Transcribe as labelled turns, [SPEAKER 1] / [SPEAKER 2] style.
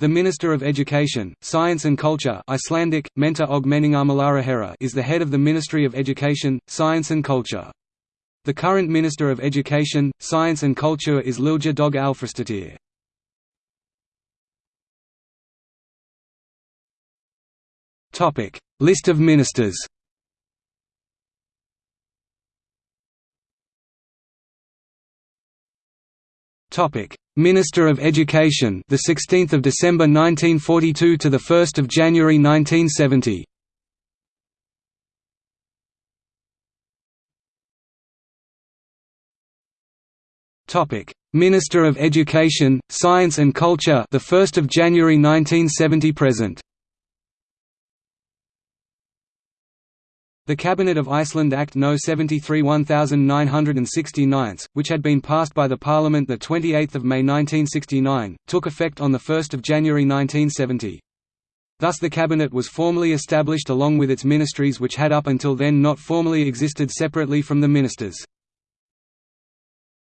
[SPEAKER 1] The Minister of Education, Science and Culture Icelandic, og is the head of the Ministry of Education, Science and Culture. The current Minister of Education, Science and Culture is Lilja Dögg Alfreðsdóttir. List of ministers Topic: Minister of Education, the 16th of December 1942 to the 1st of January 1970. Topic: Minister of Education, Science and Culture, the 1st of January 1970 present. The Cabinet of Iceland Act No. 73 1969, which had been passed by the Parliament 28 May 1969, took effect on 1 January 1970. Thus the Cabinet was formally established along with its ministries which had up until then not formally existed separately from the ministers.